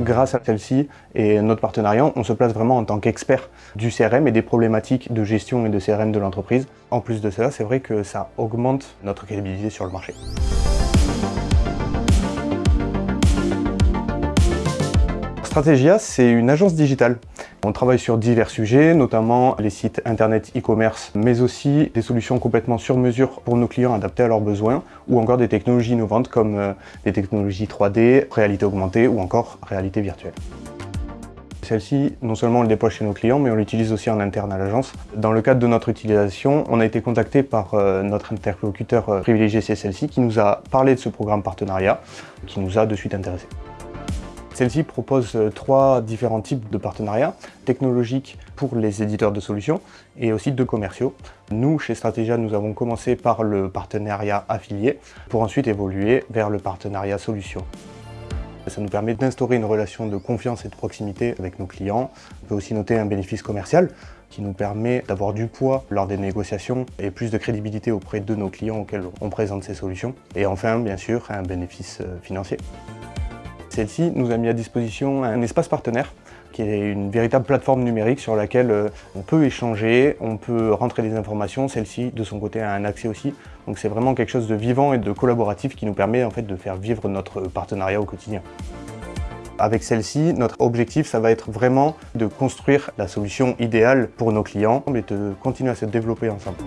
Grâce à celle-ci et notre partenariat, on se place vraiment en tant qu'expert du CRM et des problématiques de gestion et de CRM de l'entreprise. En plus de cela, c'est vrai que ça augmente notre crédibilité sur le marché. Strategia, c'est une agence digitale. On travaille sur divers sujets, notamment les sites internet e-commerce, mais aussi des solutions complètement sur mesure pour nos clients adaptées à leurs besoins, ou encore des technologies innovantes comme euh, des technologies 3D, réalité augmentée ou encore réalité virtuelle. Celle-ci, non seulement on le déploie chez nos clients, mais on l'utilise aussi en interne à l'agence. Dans le cadre de notre utilisation, on a été contacté par euh, notre interlocuteur euh, privilégié, c'est celle-ci, qui nous a parlé de ce programme partenariat, qui nous a de suite intéressés. Celle-ci propose euh, trois différents types de partenariats, technologiques pour les éditeurs de solutions et aussi de commerciaux. Nous, chez Strategia, nous avons commencé par le partenariat affilié pour ensuite évoluer vers le partenariat solution. Ça nous permet d'instaurer une relation de confiance et de proximité avec nos clients. On peut aussi noter un bénéfice commercial qui nous permet d'avoir du poids lors des négociations et plus de crédibilité auprès de nos clients auxquels on présente ces solutions. Et enfin, bien sûr, un bénéfice euh, financier. Celle-ci nous a mis à disposition un espace partenaire qui est une véritable plateforme numérique sur laquelle euh, on peut échanger, on peut rentrer des informations, celle-ci de son côté a un accès aussi. Donc c'est vraiment quelque chose de vivant et de collaboratif qui nous permet en fait de faire vivre notre partenariat au quotidien. Avec celle-ci, notre objectif, ça va être vraiment de construire la solution idéale pour nos clients et de continuer à se développer ensemble.